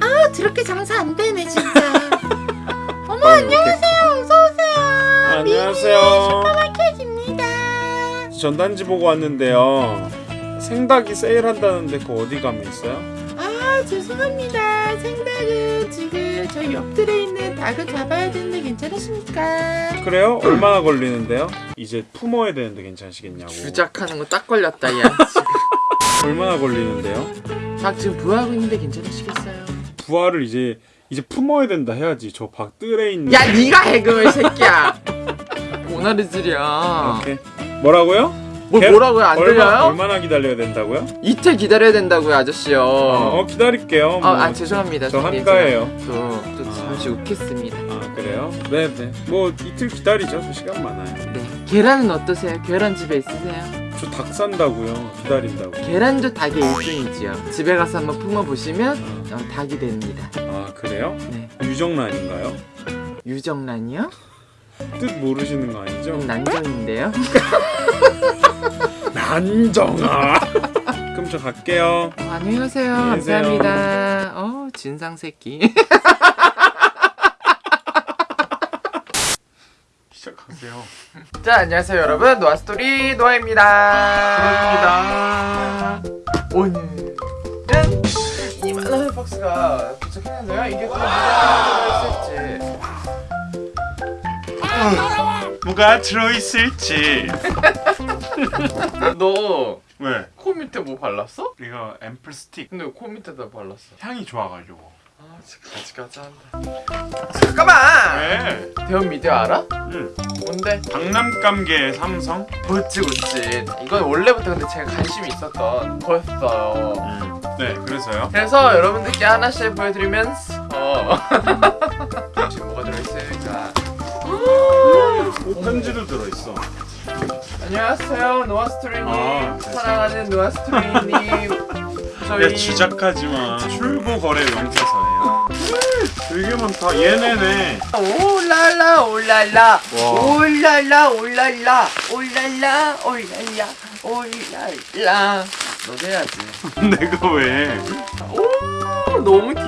아 드럽게 장사 안 되네 진짜. 어머 안녕하세요. 어서 오세요. 안녕하세요. 슈퍼마켓입니다. 전단지 보고 왔는데요. 생닭이 세일한다는데 그거 어디 가면 있어요? 아 죄송합니다. 생닭은 지금 저희 옆들에 있는 닭을 잡아야 되는데 괜찮으십니까? 그래요? 얼마나 걸리는데요? 이제 품어야 되는데 괜찮으시겠냐고. 주작하는 거 딱 걸렸다 야 얼마나 걸리는데요? 닭 지금 부하고 있는데 괜찮으시겠어요? 부화를 이제 이제 품어야 된다 해야지. 저 박뜰에 있는. 야 네가 해 그럼 이 새끼야 모나리질이야 오케이. 뭐라고요? 뭐 개- 뭐라고요 안 얼마, 들려요? 얼마나 기다려야 된다고요? 이틀 기다려야 된다고요 아저씨요 어, 기다릴게요. 아, 뭐. 아 죄송합니다 저 한가해요. 또, 또 잠시 웃겠습니다 아 그래요? 네 네. 뭐 이틀 기다리죠. 저 시간 많아요. 네 계란은 어떠세요? 계란 집에 있으세요? 저 닭 산다고요. 기다린다고. 계란도 닭의 일종이지요 집에 가서 한번 품어 보시면 어, 닭이 됩니다 아 그래요? 네 유정란인가요? 유정란이요? 뜻 모르시는 거 아니죠? 좀 난정인데요 난정아. 그럼 저 갈게요. 어, 안녕히 가세요 안녕히. 감사합니다 어 진상 새끼 시작하세요. 자 안녕하세요 여러분 노아스토리 노아입니다 그렇습니다 오늘은 이만한 박스가 도착했는데요 이게 또 뭐가 들어있을지 뭐가 들어있을지. 너 코 왜? 밑에 뭐 발랐어? 이거 앰플 스틱 근데 코 밑에다 발랐어 향이 좋아가지고. 아 진짜 가지가지 한다 잠깐만 왜? 대원 미디어 알아? 응. 뭔데? 박람감계 삼성. 그치 그치 이건 원래부터 근데 제가 관심이 있었던 거였어요 응. 네. 그래서요. 그래서 여러분들께 하나씩 보여드리면서 들어있어. 안녕하세요 노아스토리님 아, 네. 사랑하는 노아스토리님 저희 야 주작하지 마. 출고 거래 명세서예요. 되게 많다. 얘네네. 올랄라 올랄라 와. 올랄라 올랄라 올랄라 올랄라 올랄라 해야지 내가 왜?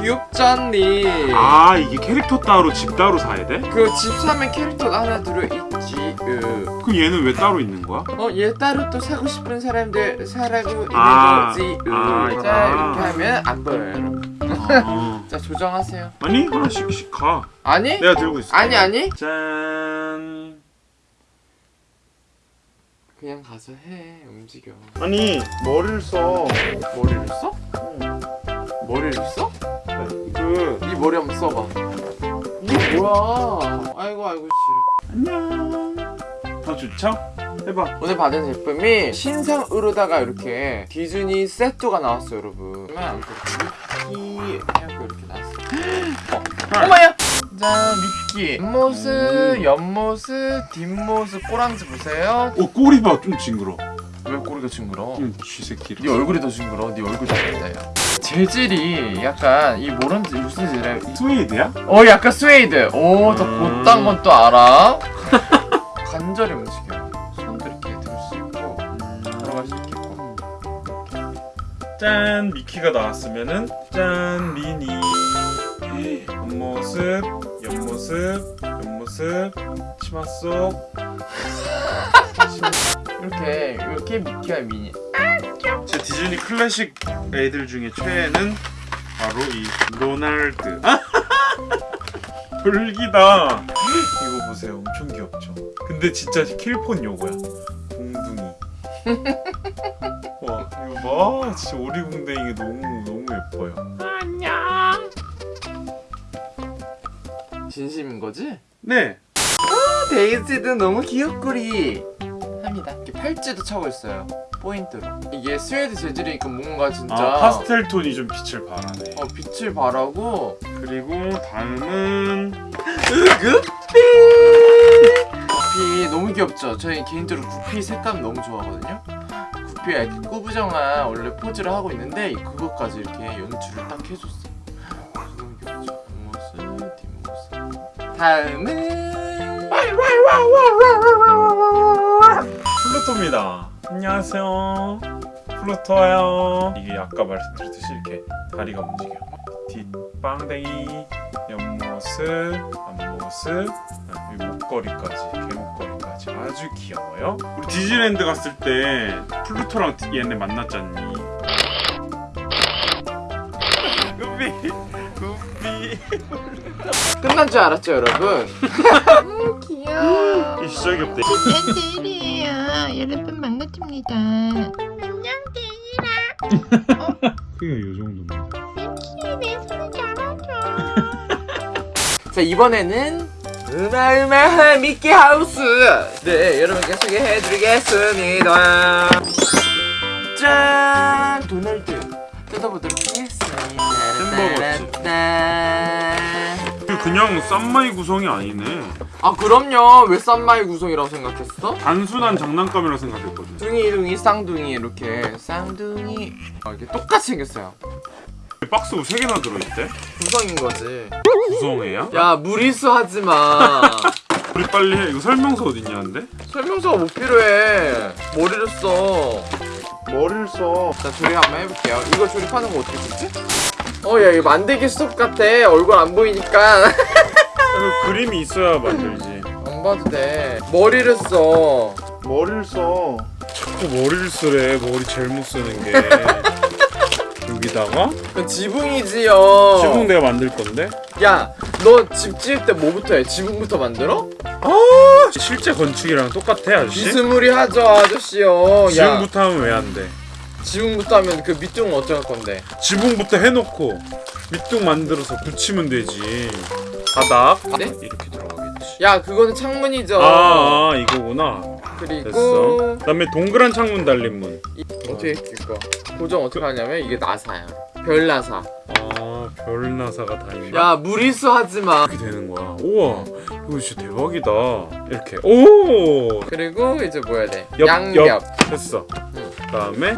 않니 아 이게 캐릭터 따로 집 따로 사야 돼? 그 집 사면 캐릭터 하나 들어있지 그 그럼 얘는 왜 따로 있는 거야? 어, 얘 따로 또 사고 싶은 사람들 사라고 있는 아, 거지. 으. 아, 자, 아. 이렇게 하면 안 보여요. 아. 자, 조정하세요. 아니 하나씩씩 가. 아니? 내가 들고 있어. 아니, 아니. 짠. 그냥 가서 해. 움직여. 아니 머리를 써. 머리를 써? 머리를 써? 그네 머리 한번 써봐. 이게 뭐야? 아이고, 아이고, 싫어. 안녕. 더 좋죠? 해봐. 오늘 받은 제품이 신상으로다가 이렇게 디즈니 세트가 나왔어요, 여러분. 그러면 미키 해갖고 이렇게 나왔어요. 어, 어머야! 자, 미키. 옆모습, 옆모습, 뒷모습, 꼬랑지 보세요. 오 꼬리 봐. 좀 징그러. 왜 꼬리가 징그러? 좀 쥐새끼. 네 얼굴이 더 징그러. 네 얼굴 잘했다, 야. 재질이 약간 이 뭐런 무슨 재질이야? 스웨이드야? 어, 약간 스웨이드. 오, 더 음. 곧단 건또 알아. 관절이 움직여. 손도 이렇게 들 수 있고 들어갈 수 있겠고. 짠 미키가 나왔으면은 짠 미니 옆모습 옆모습 옆모습 치마 속 이렇게 이렇게 미키와 미니. 제 디즈니 클래식 애들 중에 최애는 바로 이 로날드. 돌기다. 이거 보세요. 엄청 귀엽죠? 근데 진짜 킬포인 요거야. 공둥이. 와 이거 봐. 진짜 오리궁뎅이가 너무 너무 예뻐요. 진심인 거지? 네. 데이지도 너무 귀엽구리. 합니다. 이렇게 팔찌도 차고 있어요. 포인트로. 이게 스웨이드 재질이니까 뭔가 진짜 아, 파스텔 톤이 좀 빛을 발하네 어, 빛을 발하고 그리고 다음은 구피 구피 너무 귀엽죠? 저희 개인적으로 구피 색감 너무 좋아하거든요. 구피가 이렇게 꾸부정한 원래 포즈를 하고 있는데 그것까지 이렇게 연출을 딱 해줬어. 너무 귀엽죠? 뒷모습, 뒷모습. 다음은 플루토입니다. 안녕하세요. 플루토예요. 이게 아까 말씀드렸듯이 이렇게 다리가 움직여. 뒷방댕이, 옆모습, 앞모습, 아, 이 목걸이까지, 개목걸이까지 아주 귀여워요. 우리 디즈니랜드 갔을 때 플루토랑 얘네 만났잖니. 구피, 구피. 끝난 줄 알았죠 여러분? 음, 귀여워. 이 시작이 없대. 여러분 반갑습니다. 안녕 데이라. 그게 이 정도면. 내 손을 잡아줘. 자 이번에는 으마으마 미키 하우스 네 여러분께 소개해드리겠습니다 짠 도널드 뜯어보도록 하겠습니다 햄버거지. 이게 그냥 쌈마이 구성이 아니네. 아 그럼요 왜 쌈마이 구성이라고 생각했어? 단순한 장난감이라고 생각했거든. 둥이둥이 쌍둥이 이렇게 쌍둥이 아, 이렇게 똑같이 생겼어요 박스 3개나 들어있대? 구성인 거지 구성애야? 야 무리수 하지마 우리 빨리 해. 이거 설명서 어딨냐는데? 설명서가 못 필요해 머리를 써 머리를 써. 자 조립 한번 해볼게요 이거 조립하는 거 어떻게 쓰지? 어야 이거 만들기 수업 같아 얼굴 안 보이니까 그 그림이 있어야 만들지. 안 봐도 돼 머리를 써 머리를 써. 자꾸 머리를 쓰래. 머리 제일 못 쓰는 게. 여기다가 그건 지붕이지요 지붕 내가 만들 건데? 야 너 집 지을 때 뭐부터 해? 지붕부터 만들어? 실제 건축이랑 똑같아 아저씨? 비스무리하죠 아저씨요 야 지붕부터 하면 왜 안 돼? 지붕부터 하면 그 밑둥은 어떡할 건데 지붕부터 해놓고 밑둥 만들어서 붙이면 되지. 바닥 네? 이렇게 들어가겠지. 야 그거는 창문이죠 아, 아 이거구나. 그리고 됐어. 그다음에 동그란 창문 달린 문. 이- 어떻게 이거 고정 어떻게 하냐면 이게 나사야 별 나사 아, 별 나사가 다 있나? 야 무리수 하지마 이렇게 되는 거야. 우와, 이거 진짜 대박이다. 이렇게. 오, 그리고 이제 뭐 해야 돼? 옆, 양옆 옆. 됐어. 그다음에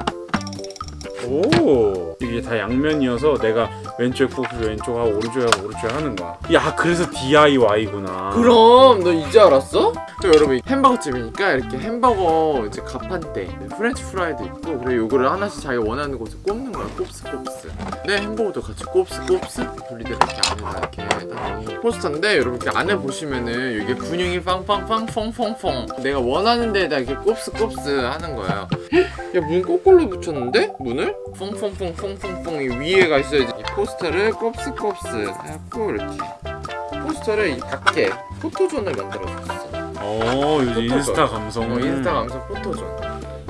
오, 이게 다 양면이어서 내가 왼쪽에 꽂고 왼쪽 하고 오른쪽에 하고 오른쪽에 하는 거야. 야, 그래서 DIY구나. 그럼 너 이제 알았어? 또 여러분 햄버거 집이니까 이렇게 햄버거 이제 가판대 French fry도 있고 그리고 요거를 하나씩 자기 원하는 곳에 꼽는 거야 꼽스 꼽스 네 햄버거도 같이 꼽스 꼽스 분리대로 이렇게 안에다 이렇게 포스터인데 여러분 이렇게 안에 보시면은 이게 근육이 빵빵빵 퐁퐁퐁 내가 원하는 데에다 이렇게 꼽스 꼽스 하는 거예요 야문 거꾸로 붙였는데? 문을? 퐁퐁퐁 퐁퐁퐁 이 위에가 있어야지 이 포스터를 꼽스 꼽스 해갖고 이렇게 포스터를 이 밖에 포토존을 만들어줬어. 어, 요즘. 인스타 감성. 어, 인스타 감성 포토존.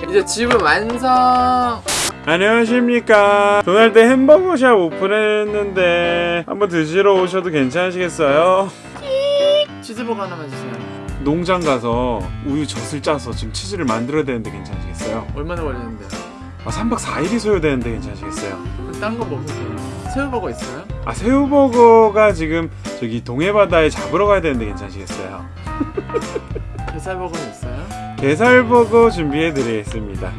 이제 집은 완성. 안녕하십니까. 도날드 햄버거샵 오픈했는데 한번 드시러 오셔도 괜찮으시겠어요? 치즈버거 하나만 주세요. 농장 가서 우유 젖을 짜서 지금 치즈를 만들어야 되는데 괜찮으시겠어요? 얼마나 걸리는데요? 아, 3박 4일이 소요되는데 괜찮으시겠어요? 그럼 딴거 먹으면 돼요. 새우버거 있어요? 아, 새우버거가 지금 저기 동해바다에 잡으러 가야 되는데 괜찮으시겠어요? 게살버거는 있어요? 게살버거 준비해드리겠습니다.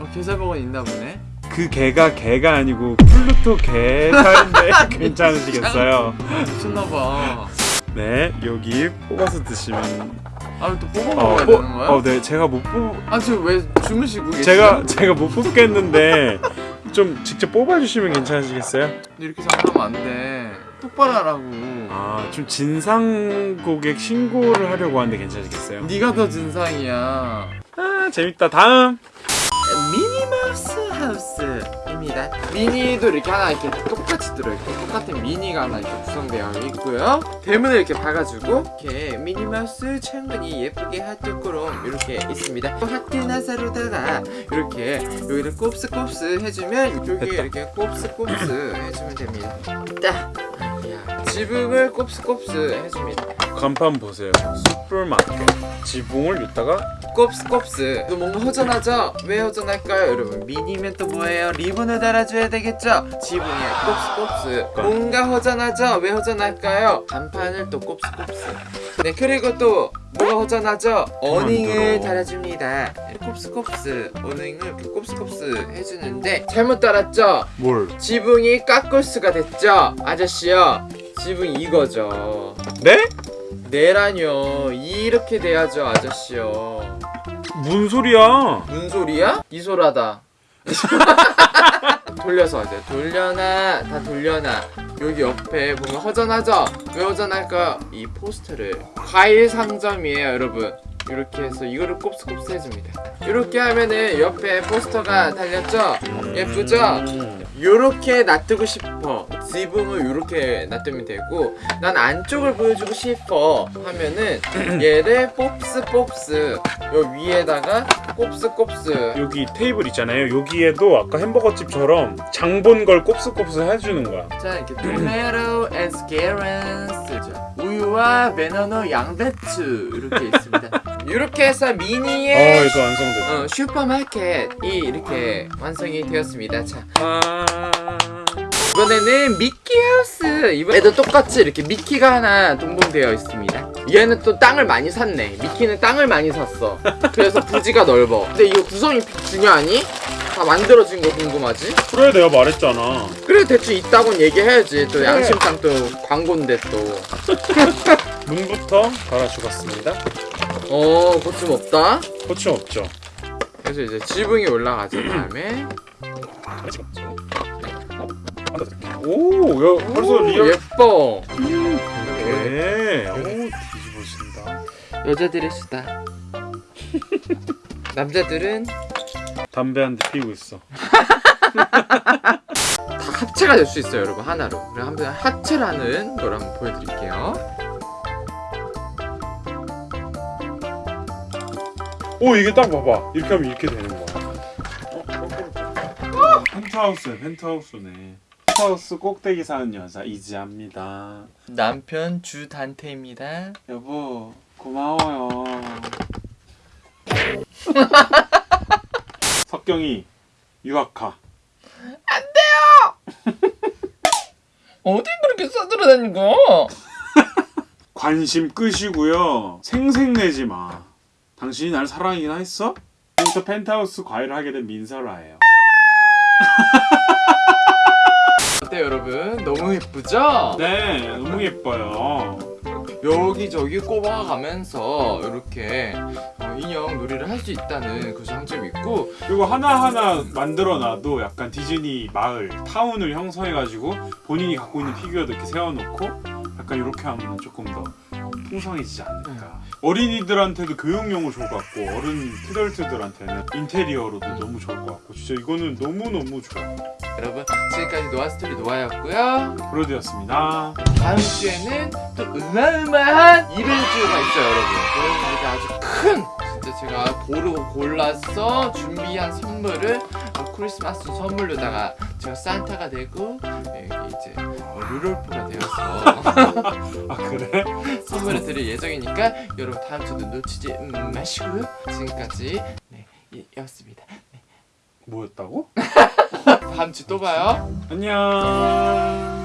어, 게살버거는 있나 보네. 그 개가 개가 아니고 플루토 게살인데 괜찮으시겠어요? 미쳤나봐. 네, 여기 뽑아서 드시면 아, 또 뽑아 어, 먹어야 뽑- 되는 거야? 어, 네, 제가 못 뽑, 아, 지금 왜 주무시고 계세요? 제가 제가 못 뽑겠는데 좀 직접 뽑아주시면 괜찮으시겠어요? 이렇게 장난하면 안 돼. 똑바로 하라고. 아, 좀 진상 고객 신고를 하려고 하는데 괜찮으시겠어요? 네가 더 진상이야. 아, 재밌다. 다음. 미니마우스 하우스 입니다. 미니도 이렇게 하나 이렇게 똑같이 들어있고 똑같은 미니가 하나 이렇게 구성되어 있고요. 대문을 이렇게 박아주고 이렇게 미니마우스 창문이 예쁘게 하트처럼 이렇게 있습니다. 하트 나사로다가 이렇게 여기를 곱스곱스 해주면 여기. 이렇게 곱스곱스 해주면 됩니다. 딱. 야, 지붕을 곱스곱스 해줍니다. 간판 보세요. 슈퍼마켓. 지붕을 여기다가 곱스곱스 또 뭔가 허전하죠? 왜 허전할까요 여러분? 미니면 또 뭐예요? 리본을 달아줘야 되겠죠? 지붕에 곱스곱스 뭔가 허전하죠? 왜 허전할까요? 간판을 또 곱스곱스 네 그리고 또 뭐가 허전하죠? 어닝을. 달아줍니다 곱스곱스 어닝을 이렇게 곱스곱스 해주는데 잘못 달았죠? 뭘? 지붕이 깎을수가 됐죠? 아저씨요 지붕이 이거죠 네? 네라뇨 이렇게 돼야죠 아저씨요 뭔 소리야? 무슨 소리야? 이소라다. 돌려서 하자. 돌려놔, 다 돌려놔. 여기 옆에 보면 허전하죠? 왜 허전할까? 이 포스터를 과일 상점이에요, 여러분. 이렇게 해서 이거를 곱스곱스 해줍니다. 이렇게 하면은 옆에 포스터가 달렸죠? 예쁘죠? 음. 요렇게 놔두고 싶어 지붕을 요렇게 놔두면 되고 난 안쪽을 보여주고 싶어 하면은 얘를 봅스 요 위에다가 꼽스 꼽스 여기 테이블 있잖아요. 여기에도 아까 햄버거집처럼 장본 걸 꼽스꼽스 해주는 거야. 자 이렇게 토마토 and 스케런스 우유와 베너너 양배추 이렇게 있습니다 이렇게 해서 어, 미니의 이거 완성됐다. 어, 슈퍼마켓이 이렇게 완성이 되었습니다 자 아... 이번에는 미키하우스 이번에도 똑같이 이렇게 미키가 하나 동봉되어 있습니다 얘는 또 땅을 많이 샀네 미키는 땅을 많이 샀어 그래서 부지가 넓어 근데 이거 구성이 중요하니? 다 만들어진 거 궁금하지? 그래 내가 말했잖아. 그래 대충 있다곤 얘기해야지 또 양심상 또 광고인데 문부터 갈아주겠습니다. 또어 거침 없다 거침 없죠. 그래서 이제 지붕이 올라가죠 다음에 오, 야, 벌써 리얼. 예뻐 네. 오, 뒤집어진다. 여자들의 수다 남자들은 담배 한 대 피우고 있어. 다 합체가 될 수 있어요 여러분 하나로 그럼 한번 합체를 하는 걸 한번 보여드릴게요 오, 이게 딱 봐봐. 이렇게 하면 이렇게 되는 거야. 어, 펜트하우스네, 펜트하우스네. 펜트하우스 꼭대기 사는 여자 이지합니다. 남편 주단태입니다 여보, 고마워요. 석경이 유학가. 어디 그렇게 써들어다니고 관심 끄시고요. 생색내지 마. 당신이 날 사랑이나 했어? 지금부터 펜트하우스 과외를 하게 된 민설아예요. 어때 여러분 너무 예쁘죠? 네, 너무 예뻐요. 여기저기 꼽아가면서 이렇게 어, 인형 놀이를 할 수 있다는 그 장점이 있고 그리고 하나하나 만들어놔도 약간 디즈니 마을, 타운을 형성해가지고 본인이 갖고 있는 피규어도 이렇게 세워놓고 약간 이렇게 하면 조금 더 풍성해지지 않을까. 어린이들한테도 교육용으로 좋을 것 같고 어른 키덜트들한테는 인테리어로도 너무 좋을 것 같고 진짜 이거는 너무너무 좋아. 여러분 지금까지 노아스토리 노아였고요 브로드였습니다. 다음 주에는 또 어마어마한 이벤트가 있어요 여러분 여러분들께 아주 큰 진짜 제가 고르고 골라서 준비한 선물을 어, 크리스마스 선물로다가 제가 산타가 되고 여기 이제 어, 루돌프가 되어서 아 그래? 선물을 드릴 예정이니까 여러분 다음 주도 놓치지 음, 마시고요 지금까지 네 이- 였습니다 뭐였다고? 다음 주 또 봐요 안녕.